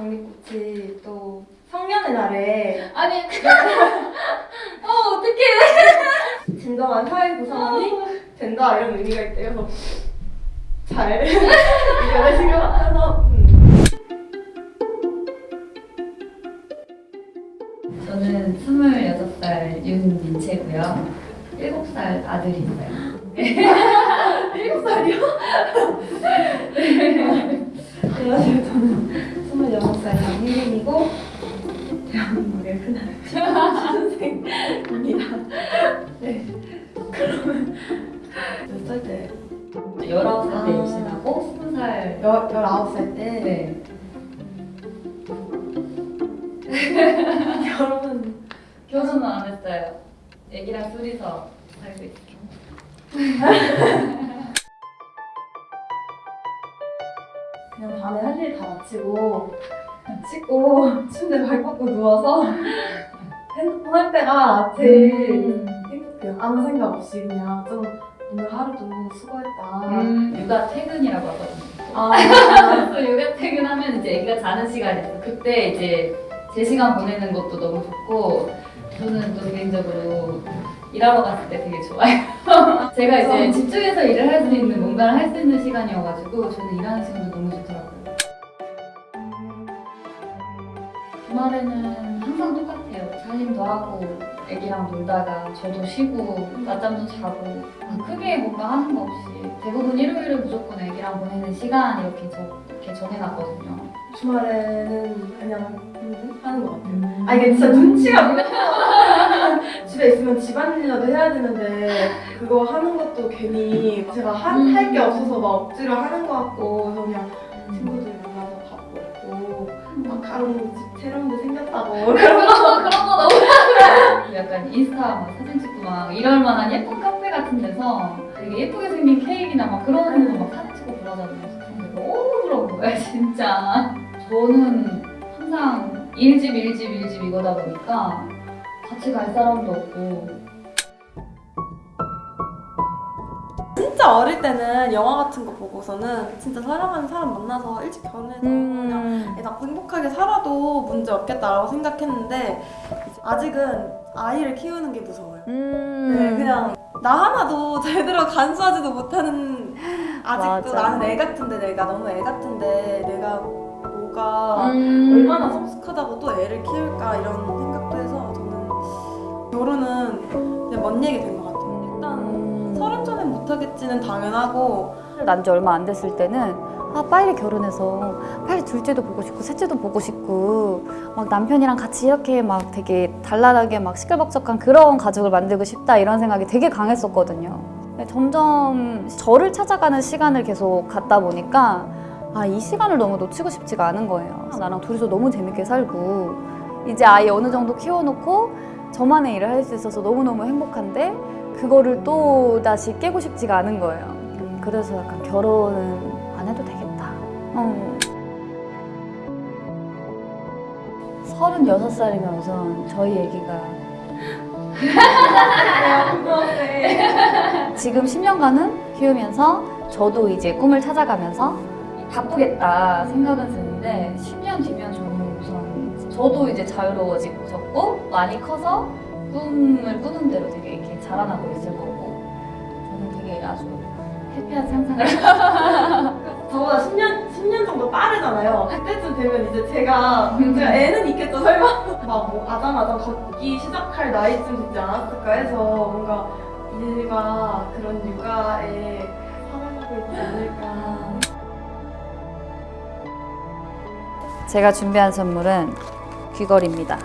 장미꽃이 또 성년의 날에 아니 어 어떡해 진정한 사회 구성원이 된다 이런 의미가 있대요. 잘 이겨내신 것 같아서 음. 저는 26살 윤민채고요 7살 아들이 있어요 일곱 살이요? 안녕하세요. 저는 26살 장희린이고 대한민국의 흔한 취준생입니다. 네. 그러면 몇 살 때? 19살 때 아. 임신하고 20살 열, 19살 때? 네. 결혼은 결혼은 안 했어요 애기랑 둘이서 살고 있어 그냥 밤에 할 일 다 마치고 씻고 침대 발 뻗고 누워서 핸드폰 할 때가 제일 음. 행복해요. 아무 생각 없이 그냥 좀 오늘 하루도 수고했다. 음, 육아 퇴근이라고 하거든요 아, 그래서 육아 퇴근하면 이제 애기가 자는 시간이 있어 그때 이제 제 시간 보내는 것도 너무 좋고 저는 또 개인적으로 일하러 갔을 때 되게 좋아요 제가 이제 집중해서 일을 할 수 있는 뭔가를 할 수 있는 시간이어가지고 저는 일하는 시간도 너무 좋더라고요 주말에는 항상 똑같아요. 살림도 하고 애기랑 놀다가 저도 쉬고 낮잠도 자고 아, 크게 뭔가 하는 거 없이 대부분 일요일은 무조건 애기랑 보내는 시간 이렇게 저, 이렇게 정해놨거든요. 주말에는 그냥 음, 하는 것 같아요. 음. 아 이게 진짜 눈치가. 집에 있으면 집안일이라도 해야 되는데 그거 하는 것도 괜히 제가 음. 할게 없어서 막 억지로 하는 것 같고 그래서 그냥 친구들 만나서 밥 먹고 마카롱 집 새로운 데 생겼다고 그런 거 그런 거 너무 약간 인스타 막 사진 찍고 막 이럴 만한 예쁜 카페 같은 데서 되게 예쁘게 생긴 케이크나 막 그런 거 막 사진 찍고 그러잖아요. 근데 너무 부러운 거야 진짜. 저는 항상 일집 일집 일집 이거다 보니까 같이 갈 사람도 없고 진짜 어릴 때는 영화 같은 거 보고서는 진짜 사랑하는 사람 만나서 일찍 결혼해서 그냥 애 낳고 행복하게 살아도 문제 없겠다라고 생각했는데 아직은 아이를 키우는 게 무서워요. 음. 네, 그냥 나 하나도 제대로 간수하지도 못하는 아직도 맞아. 나는 애 같은데 내가 너무 애 같은데 내가 뭐가 음. 얼마나 성숙하다고 또 애를 키울까 이런 생각도 결혼은 그냥 먼 얘기 된 것 같아요. 일단 음. 서른 전에 못하겠지는 당연하고 난 지 얼마 안 됐을 때는 아 빨리 결혼해서 빨리 둘째도 보고 싶고 셋째도 보고 싶고 막 남편이랑 같이 이렇게 막 되게 단란하게 막 시끌벅적한 그런 가족을 만들고 싶다 이런 생각이 되게 강했었거든요. 점점 저를 찾아가는 시간을 계속 갖다 보니까 아 이 시간을 너무 놓치고 싶지가 않은 거예요. 나랑 둘이서 너무 재밌게 살고 이제 아이 어느 정도 키워놓고 저만의 일을 할 수 있어서 너무너무 행복한데 그거를 또 다시 깨고 싶지가 않은 거예요. 음, 그래서 약간 결혼은 안 해도 되겠다. 어. 36살이면 우선 저희 애기가 지금 10년간은 키우면서 저도 이제 꿈을 찾아가면서 바쁘겠다 생각은 드는데 10년 뒤면 우선 저도 이제 자유로워지고 많이 커서 꿈을 꾸는 대로 되게 이렇게 자라나고 있을 거고 저는 되게 아주 해피한 상상을 저보다 10년, 10년 정도 빠르잖아요. 그때쯤 되면 이제 제가, 제가 애는 있겠죠, 설마? 막뭐 아담아담 걷기 시작할 나이쯤 되지 않았을까 해서 뭔가 일과 그런 육아에 살아가고 있지 않을까. 제가 준비한 선물은 귀걸이입니다.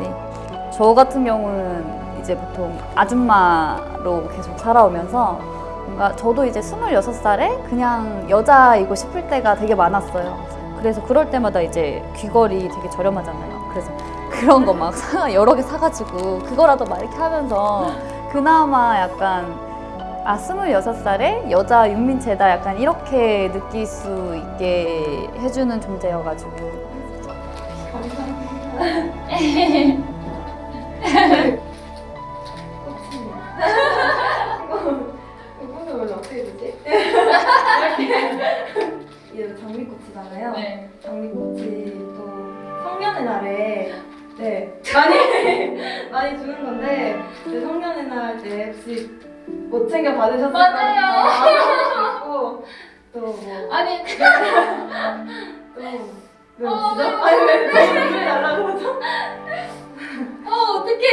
네. 저 같은 경우는 이제 보통 아줌마로 계속 살아오면서 뭔가 저도 이제 26살에 그냥 여자이고 싶을 때가 되게 많았어요. 그래서 그럴 때마다 이제 귀걸이 되게 저렴하잖아요. 그래서 그런 거 막 여러 개 사가지고 그거라도 막 이렇게 하면서 그나마 약간 아, 26살에 여자 윤민채다 약간 이렇게 느낄 수 있게 해주는 존재여가지고 이거는 원래 어떻게 되지? 이렇게 장미꽃이 장미꽃이잖아요. 네. 장미꽃이 또 성년의 날에 네 많이 많이 주는 건데 네, 성년의 날 때 혹시 못 챙겨 받으셨을 맞아요. 거고 또뭐 아니 또왜 어, 웃으죠? 네. 아니 왜왜 달라고 그러죠? 어 어떡해.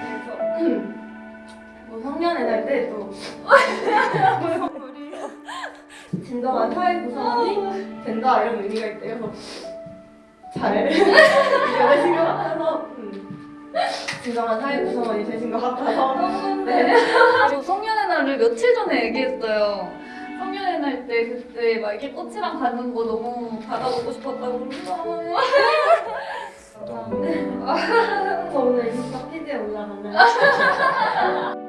그래서 뭐 성년의 날 때또 선물이 진정한 사회 구성원이 된다 이런 의미가 있대요. 잘 이겨내신 것 같아서 음, 진정한 사회 구성원이 되신 것 같아서 네. 저 성년의 날을 며칠 전에 얘기했어요. 성년의 날 때 그때 막 이렇게 꽃이랑 가는 거 너무 받아보고 싶었다고 그러더라고요. 저 오늘 인스타 피드에 올라가면